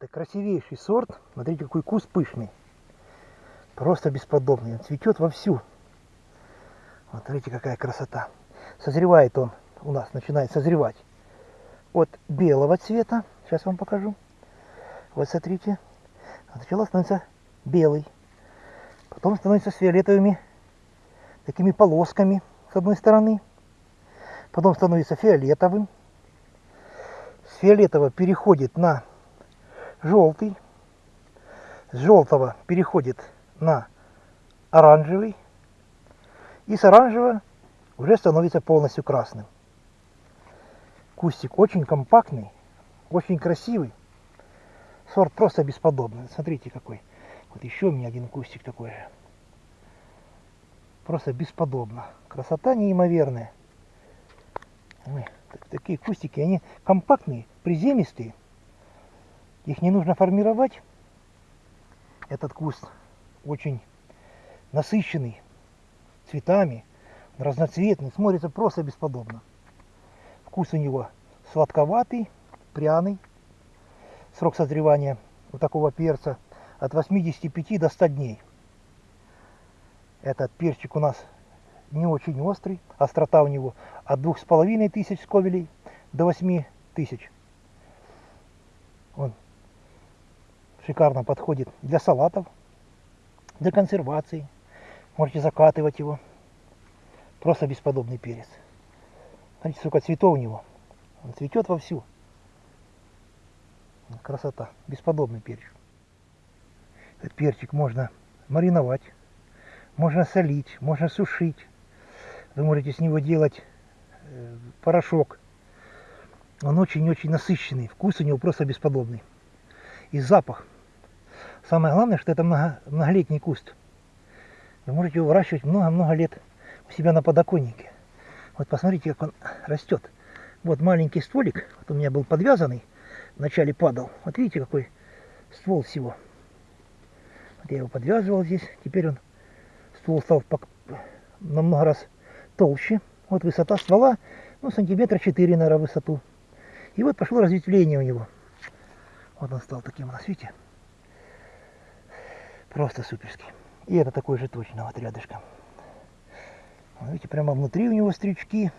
Это красивейший сорт. Смотрите, какой куст пышный. Просто бесподобный. Он цветет вовсю. Вот смотрите, какая красота. Созревает он у нас, начинает созревать от белого цвета. Сейчас вам покажу. Вот смотрите. Сначала становится белый. Потом становится с фиолетовыми такими полосками с одной стороны. Потом становится фиолетовым. С фиолетового переходит на желтый. С желтого переходит на оранжевый. И с оранжевого уже становится полностью красным. Кустик очень компактный, очень красивый. Сорт просто бесподобный. Смотрите какой. Вот еще у меня один кустик такой же. Просто бесподобно. Красота неимоверная. Ой, такие кустики, они компактные, приземистые. Их не нужно формировать. Этот куст очень насыщенный цветами, разноцветный, смотрится просто бесподобно. Вкус у него сладковатый, пряный. Срок созревания у такого перца от 85 до 100 дней. Этот перчик у нас не очень острый. Острота у него от 2500 сковелей до 8000. Он шикарно подходит для салатов, для консервации. Можете закатывать его. Просто бесподобный перец. Смотрите, сколько цветов у него. Он цветет вовсю. Красота. Бесподобный перчик. Этот перчик можно мариновать, можно солить, можно сушить. Вы можете с него делать э, порошок. Он очень-очень насыщенный. Вкус у него просто бесподобный. И запах. Самое главное, что это много, многолетний куст. Вы можете его выращивать много-много лет у себя на подоконнике. Вот посмотрите, как он растет. Вот маленький стволик, вот у меня был подвязанный, вначале падал. Вот видите, какой ствол всего. Вот я его подвязывал здесь, теперь он, ствол стал намного раз толще. Вот высота ствола, ну, сантиметра 4, наверное, высоту. И вот пошло разветвление у него. Вот он стал таким у нас, видите? Просто суперский. И это такой же точно, вот рядышком. Видите, прямо внутри у него стрички.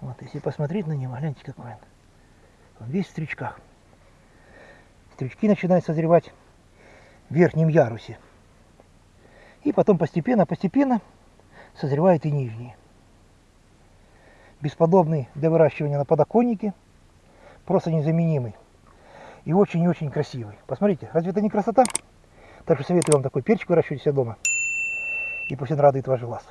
Вот, если посмотреть на него, гляньте какой он. Он весь в стричках. Стрички начинают созревать в верхнем ярусе. И потом постепенно-постепенно созревают и нижние. Бесподобный для выращивания на подоконнике. Просто незаменимый. И очень-очень красивый. Посмотрите, разве это не красота? Так что советую вам такой перчик выращивать себе дома. И пусть он радует ваш глаз.